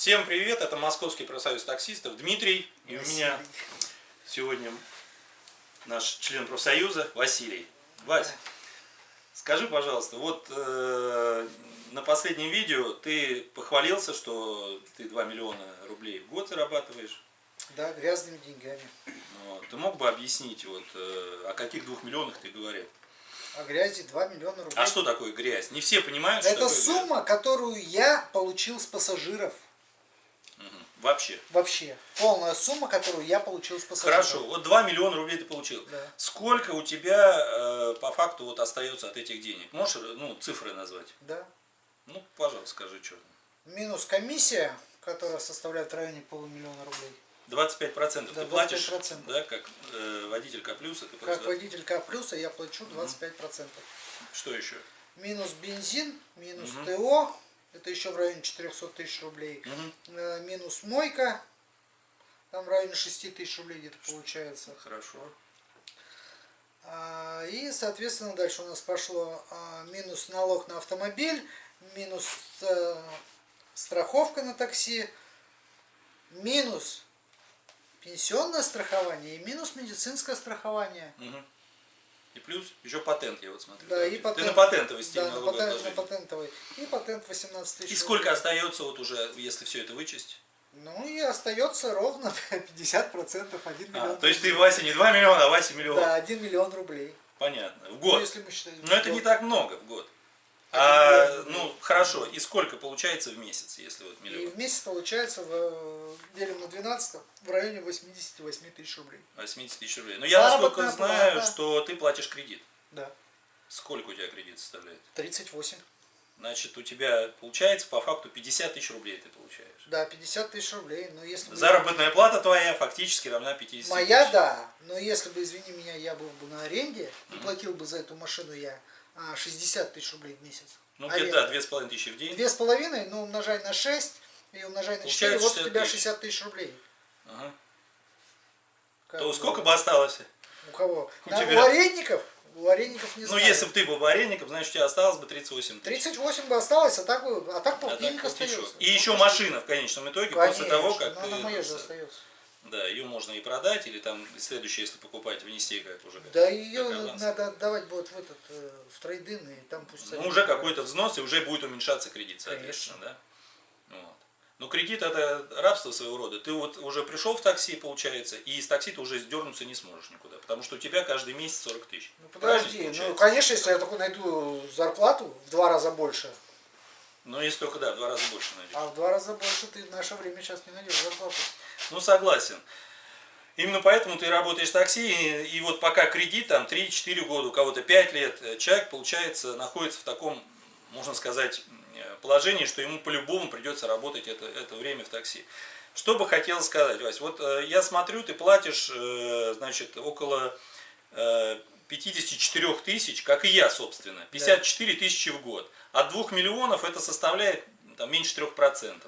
Всем привет, это Московский профсоюз таксистов Дмитрий. И у меня сегодня наш член профсоюза Василий. Вась, скажи, пожалуйста, вот э, на последнем видео ты похвалился, что ты 2 миллиона рублей в год зарабатываешь. Да, грязными деньгами. Вот. Ты мог бы объяснить, вот, э, о каких двух миллионах ты говорил? О грязи 2 миллиона рублей. А что такое грязь? Не все понимают, что Это сумма, грязь. которую я получил с пассажиров. Мгм. Вообще. Вообще. Полная сумма, которую я получил с пассажиров. Хорошо, вот 2 миллиона рублей ты получил. Да. Сколько у тебя э, по факту вот остается от этих денег? Можешь ну, цифры назвать? Да. Ну, пожалуйста, скажи, что. Минус комиссия, которая составляет в районе полумиллиона рублей. 25% Да, ты платишь, 25%. да, как э, водитель К плюса, ты Как платишь, да? водитель К плюса я плачу 25%. Что еще? Минус бензин, минус Мгм. ТО, это еще в районе 400 тысяч рублей. Э, Минус мойка, там в районе 6 тысяч рублей где-то получается. Хорошо. А, И, соответственно, дальше у нас пошло а, минус налог на автомобиль, минус э, страховка на такси, минус пенсионное страхование и минус медицинское страхование. Мгм. И плюс еще патент, я вот смотрю. Да, и Ты патент. на патентовый стиль Да, на, налоговое патент- на патентовый. И патент 18 тысяч. И сколько остается вот уже, если все это вычесть? Ну и остается ровно 50%, 1 А, миллион. то есть ты. Вася, не 2 миллиона, а Вася миллион. Да, 1 миллион рублей. Понятно. В Ну, год. если мы считаем Но это в не год. так много в год. А, ну, хорошо. И сколько получается в месяц, если вот И миллион? в месяц получается, в, делим на 12, в районе 88 тысяч рублей. 80 тысяч рублей. Но я насколько знаю, плата. что ты платишь кредит. Да, Сколько у тебя кредит составляет? 38. Значит, у тебя получается по факту 50 тысяч рублей ты получаешь. Да, 50 тысяч рублей. Но если бы Заработная плата твоя фактически равна 50 Моя, тысяч. да. Но если бы, извини меня, я был бы на аренде и платил бы за эту машину я 60 тысяч рублей в месяц. Ну, где-то, да, 2500 тысячи в день. Две с половиной, ну, умножай на 6 и умножай на 4, Получается вот у 60 тебя тысяч. 60 тысяч рублей. Ага. Как То бы, сколько бы осталось? У кого? у На- тебя? у арендников? У арендников не Ну, знаю. если бы ты был бы арендником, значит, у тебя осталось бы 38 тысяч. 38 бы осталось, а так, бы, а так А так полтинник еще. остается. И еще машина в конечном итоге, после того, как но она моя же остается. Да, ее можно и продать, или там следующее, если покупать, внести как уже. как- Да ее аванс. надо отдавать будет в этот, э, в трейдин, и там пусть... Ну, уже какой-то взнос, и уже будет уменьшаться кредит, соответственно, да? Вот. Но кредит это рабство своего рода. Ты вот уже пришел в такси, получается, и из такси ты уже сдернуться не сможешь никуда, потому что у тебя каждый месяц 40 тысяч. Ну подожди, ну конечно, если я такой найду зарплату в два раза больше, Но если только, да, в два раза больше найдешь. а в два раза больше ты в наше время сейчас не найдешь зарплату. Ну, согласен. Именно поэтому ты работаешь в такси, и, и вот пока кредит, там, 3-4 года, у кого-то 5 лет, э, человек, получается, находится в таком, можно сказать, положении, что ему по-любому придется работать это, это время в такси. Что бы хотел сказать, Вась, вот э, я смотрю, ты платишь, э, значит, около э, 54 тысяч, как и я, собственно, 54 тысячи в год. От 2 миллионов это составляет там, меньше 3%.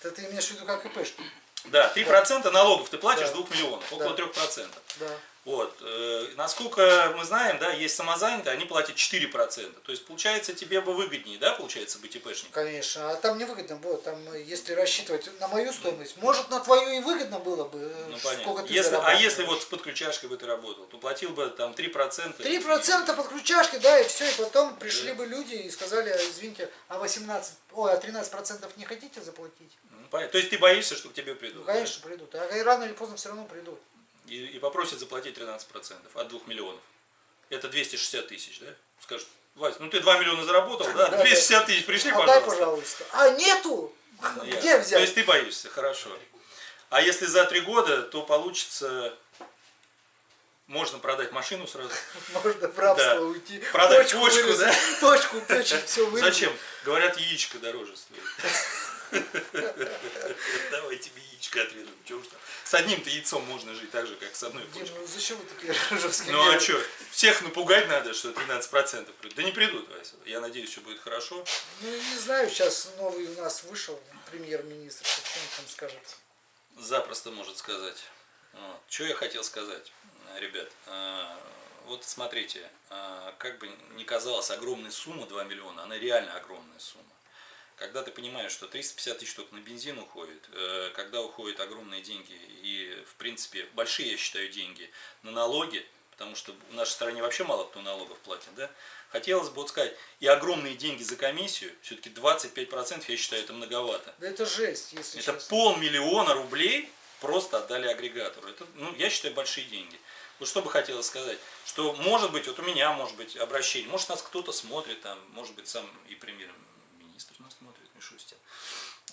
Это ты имеешь в виду как ИПшки? Да, 3% налогов ты платишь Да. 2 миллионов, около Да. 3%. Да. Вот. э, Насколько мы знаем, да, есть самозанятые, они платят 4%. То есть, получается, тебе бы выгоднее, да, получается, быть ИПшником? Конечно, а там невыгодно было, там, э, если рассчитывать на мою стоимость, может на твою и выгодно было бы, э, Ну, сколько понятно. ты Если, а если вот с подключашкой бы ты работал, то платил бы там 3%. 3% подключашки, да, и все, и потом пришли бы люди и сказали, извините, а 18, ой, а 13% не хотите заплатить? Ну, понятно. То есть, ты боишься, что к тебе придут? Ну, конечно, придут. А рано или поздно все равно придут. Да? И, и попросят заплатить 13% от 2 миллионов. Это 260 тысяч, да? Скажут, Вась, ну ты 2 миллиона заработал, да? Да, 260 тысяч пришли, Отдай, пожалуйста. пожалуйста. А нету? Ясно. Где То взять? есть ты боишься, хорошо. А если за три года, то получится, можно продать машину сразу. Можно в рабство Да. уйти. Продать точку почку, вырезать, Точку, точек, все вырезать. Зачем? Говорят, яичко дороже стоит. Давай тебе яичко отрежем. Чего уж там. С одним-то яйцом можно жить так же, как с одной почкой. ну зачем вы такие жесткие? Ну а что, всех напугать надо, что 13% придут. Да не придут, Вася. Я надеюсь, все будет хорошо. Ну не знаю, сейчас новый у нас вышел премьер-министр, что он там скажет. Запросто может сказать. Вот. Что я хотел сказать, ребят. э, Вот смотрите, э, как бы ни казалась огромная сумма, 2 миллиона, она реально огромная сумма. Когда ты понимаешь, что 350 тысяч только на бензин уходит, э, когда уходят огромные деньги и, в принципе, большие, я считаю, деньги на налоги, потому что в нашей стране вообще мало кто налогов платит, да, хотелось бы вот сказать, и огромные деньги за комиссию, все-таки 25% я считаю, это многовато. Да это жесть, если Это честно. полмиллиона рублей просто отдали агрегатору. Это, ну, я считаю, большие деньги. Вот что бы хотелось сказать, что может быть, вот у меня может быть обращение, может нас кто-то смотрит, там, может быть сам и премьер-министр нас смотрит, Мишустин.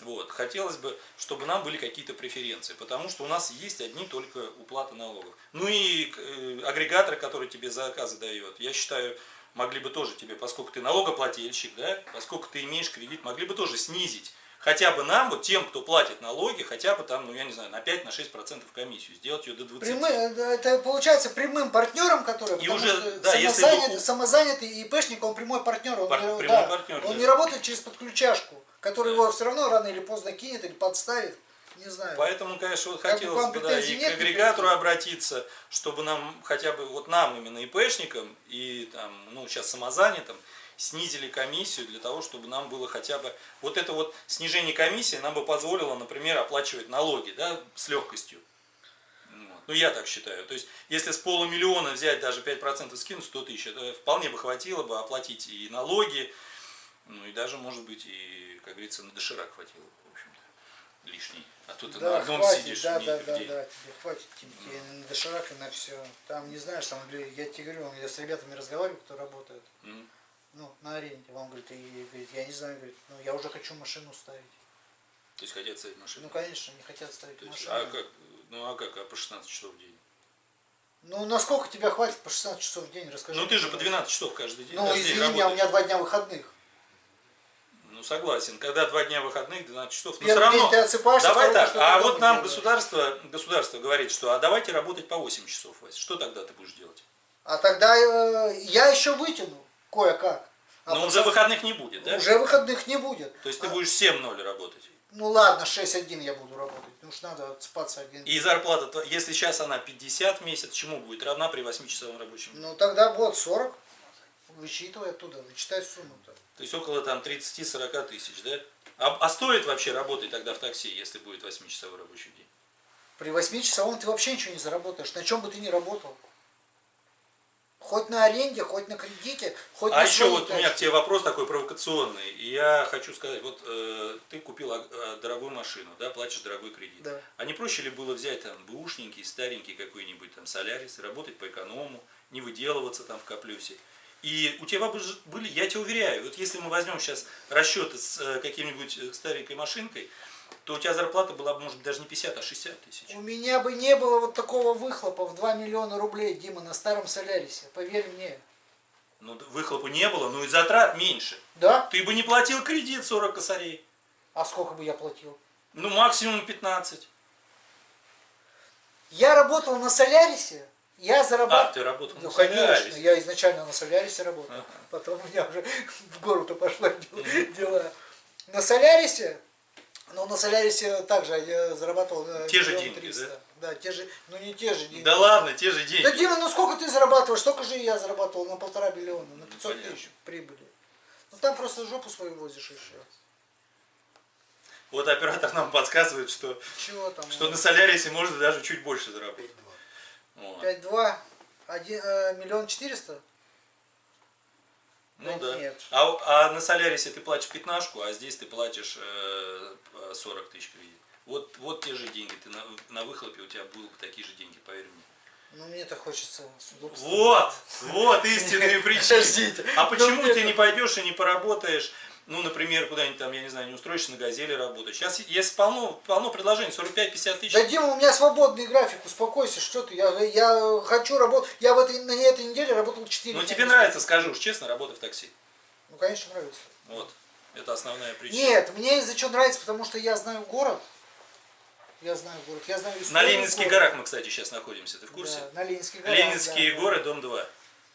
Вот. Хотелось бы, чтобы нам были какие-то преференции, потому что у нас есть одни только уплаты налогов. Ну и э, агрегаторы, которые тебе заказы дает, я считаю, могли бы тоже тебе, поскольку ты налогоплательщик, да, поскольку ты имеешь кредит, могли бы тоже снизить хотя бы нам, вот тем, кто платит налоги, хотя бы там, ну я не знаю, на 5-6% комиссию, сделать ее до 20%. Прямы- это получается прямым партнером, который И уже, что да, если самозанят- у- самозанятый ИПшник, он прямой партнер, он, Пар- не, прямой да, партнер, он да. не работает через подключашку, который его все равно рано или поздно кинет или подставит, не знаю. Поэтому, конечно, вот Как бы хотелось бы, да, и нет к агрегатору обратиться, чтобы нам, хотя бы вот нам, именно ИПшникам, и там, ну, сейчас самозанятым, снизили комиссию для того, чтобы нам было хотя бы, вот это вот снижение комиссии нам бы позволило, например, оплачивать налоги, да, с легкостью. Вот. Ну, я так считаю. То есть, если с полумиллиона взять даже 5% скинуть, 100 тысяч, это вполне бы хватило бы оплатить и налоги, ну, и даже, может быть, и, как говорится, на доширак хватило, общем-то, лишний. А тут ты на Да, одном хватит, сидишь да, да, да, да, тебе хватит тебе, тебе на доширак и на все. Там, не знаешь, там, я тебе говорю, я с ребятами разговариваю, кто работает, Мгм. ну, на аренде, он говорит, и, говорит, я не знаю, говорит, ну, я уже хочу машину ставить. То есть хотят ставить машину. Ну, конечно, не хотят ставить То есть, машину. а как, ну а как, а по 16 часов в день? Ну, насколько тебя хватит по 16 часов в день, расскажи. Ну ты же по пожалуйста. 12 часов каждый день. Ну, день извини у меня два дня выходных. Ну согласен, когда два дня выходных, 12 часов, но Первый все равно. ты отсыпаешься, Давай так, ты а вот нам делаешь? государство, государство говорит, что а давайте работать по 8 часов, Вася. Что тогда ты будешь делать? А тогда э, я еще вытяну кое-как. А Но пацан- уже выходных не будет, да? Уже выходных не будет. То есть ты А, будешь 7-0 работать. Ну ладно, 6-1 я буду работать. Потому что надо отспаться один. И зарплата, если сейчас она 50 в месяц, чему будет равна при 8-часовом рабочем? Ну тогда будет 40. Вычитывай оттуда, вычитай сумму-то. То есть около там 30-40 тысяч, да? А, а стоит вообще работать тогда в такси, если будет 8-часовой рабочий день? При 8-часовом ты вообще ничего не заработаешь. На чем бы ты ни работал. Хоть на аренде, хоть на кредите, хоть А на еще вот у меня к тебе вопрос такой провокационный. И я хочу сказать, вот э, ты купил э, дорогую машину, да, платишь дорогой кредит. Да. А не проще ли было взять там бэушненький, старенький какой-нибудь там солярис, работать по эконому, не выделываться там в каплюсе? И у тебя бы были, я тебе уверяю, вот если мы возьмем сейчас расчеты с э, каким-нибудь э, старенькой машинкой, то у тебя зарплата была бы, может быть, даже не 50, а 60 тысяч. У меня бы не было вот такого выхлопа в 2 миллиона рублей, Дима, на старом Солярисе. Поверь мне. Ну, выхлопа не было, ну и затрат меньше. Да? Ты бы не платил кредит 40 косарей. А сколько бы я платил? Ну, максимум 15. Я работал на Солярисе, я А, зарабатывал... ты работал Ну, на конечно, Солярисе. я изначально на Солярисе работал. Ага. Потом у меня уже в гору-то пошла дела. На Солярисе, ну на Солярисе также я зарабатывал э, Те же деньги, триста. Да, те же, ну не те же деньги. Да ладно, те же деньги. Да, Дима, ну сколько ты зарабатываешь? Столько же я зарабатывал на полтора миллиона, на 500 понятно. тысяч прибыли. Ну там просто жопу свою возишь все. Вот оператор нам подсказывает, что, Чего там? что на Солярисе можно даже чуть больше заработать. Вот. 5-2, один, э, миллион четыреста? Ну Да да. нет. А, а на Солярисе ты платишь пятнашку, а здесь ты платишь э, 40 тысяч кредит. Вот, вот те же деньги. Ты на, на выхлопе у тебя будут такие же деньги, поверь мне. Ну мне-то хочется с удобством. Вот, вот истинные причины. Подождите. А Ну, почему ты не пойдешь и не поработаешь, ну, например, куда-нибудь там, я не знаю, не устроишься на газели работать? Сейчас есть полно, полно предложений, 45-50 тысяч. Да, Дима, у меня свободный график, успокойся, что ты, я, я хочу работать, я в этой, на этой неделе работал 4 Ну, тебе нравится, скажи уж честно, работа в такси. Ну, конечно, нравится. Вот, это основная причина. Нет, мне из-за чего нравится, потому что я знаю город, я знаю город, я знаю На Ленинских города. горах мы, кстати, сейчас находимся, ты в курсе? Да, на Ленинских горах. Ленинские да, горы, дом 2.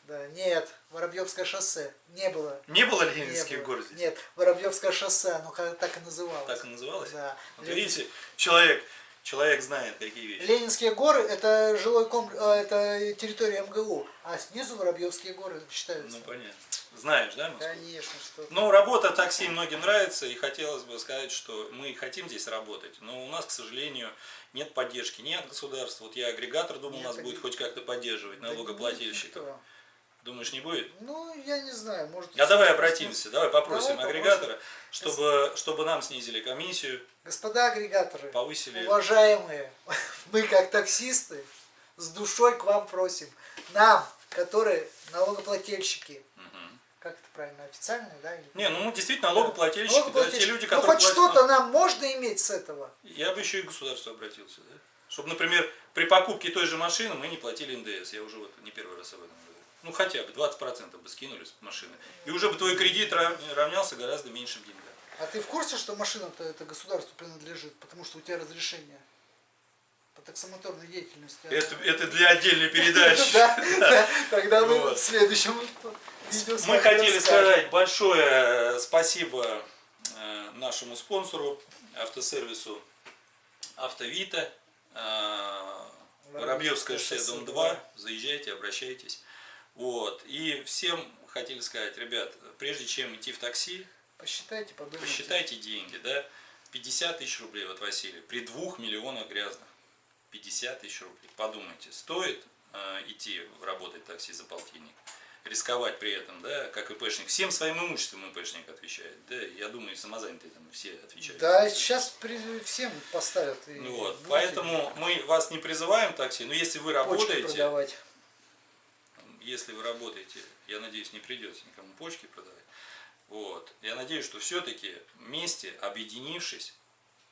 Да, нет, Воробьевское шоссе, не было. Не было не Ленинских было. гор здесь? Нет, Воробьевское шоссе, оно так и называлось. Так и называлось? Да. Вот Лен- видите, человек человек знает, какие вещи. Ленинские горы это жилой комплекс, это территория МГУ, а снизу Воробьевские горы считаются. Ну, понятно. Знаешь, да, Москву? Конечно, что. Ну, работа такси многим нравится, и хотелось бы сказать, что мы хотим здесь работать, но у нас, к сожалению, нет поддержки ни от государства. Вот я агрегатор думал, Нет, нас будет хоть как-то поддерживать, Да налогоплательщиков. никто. Думаешь, не будет? Ну, я не знаю, может. А давай обратимся, давай попросим Давай попросим. агрегатора, чтобы, чтобы нам снизили комиссию, Господа агрегаторы, повысили... уважаемые, мы как таксисты с душой к вам просим. Нам, которые налогоплательщики, Мгм. как это правильно, официальные, да? или- Не, ну мы действительно налогоплательщики, да, те Налогоплательщики. люди, ну, которые хоть платят что-то налог. нам можно иметь с этого. Я бы еще и к государству обратился, да? Чтобы, например, при покупке той же машины мы не платили НДС. Я уже вот не первый раз об этом говорю. Ну хотя бы 20% бы скинули с машины. И уже бы твой кредит рав- равнялся гораздо меньшим деньгам. А ты в курсе, что машина-то это государству принадлежит, потому что у тебя разрешение по таксомоторной деятельности? Это, это для отдельной передачи. Да, да. тогда мы в следующем видео Мы хотели сказать большое спасибо э, нашему спонсору, автосервису Автовита, э, Воробьевское шоссе, дом 2. Заезжайте, обращайтесь. Вот. И всем хотели сказать, ребят, прежде чем идти в такси, Посчитайте, подумайте. посчитайте деньги, да? 50 тысяч рублей, вот Василий, при двух миллионах грязных. 50 тысяч рублей. Подумайте, стоит э, идти работать в такси за полтинник? Рисковать при этом, да, как ИПшник. Всем своим имуществом ИПшник отвечает. Да, я думаю, и самозанятые там все отвечают. Да, сейчас при- всем поставят. и Ну вот, поэтому мы вас не призываем такси, но если вы работаете. Если вы работаете, я надеюсь, не придется никому почки продавать. Вот. Я надеюсь, что все-таки вместе, объединившись,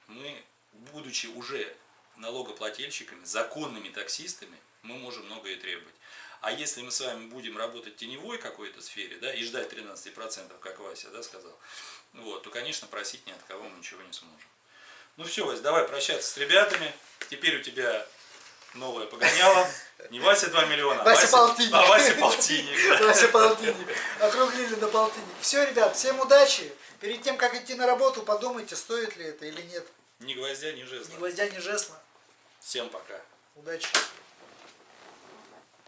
мы, будучи уже налогоплательщиками, законными таксистами, мы можем многое требовать. А если мы с вами будем работать в теневой какой-то сфере, да, и ждать 13%, как Вася, да, сказал, вот, то, конечно, просить ни от кого мы ничего не сможем. Ну все, Вась, давай прощаться с ребятами. Теперь у тебя новое погоняло. Не Вася 2 миллиона, а Вася полтинник. А Вася полтинник. да. Вася полтинник. Округлили до полтинник. Все, ребят, всем удачи. Перед тем, как идти на работу, подумайте, стоит ли это или нет. Ни гвоздя, ни Ни жезла. гвоздя, ни жесла. Всем пока. Удачи.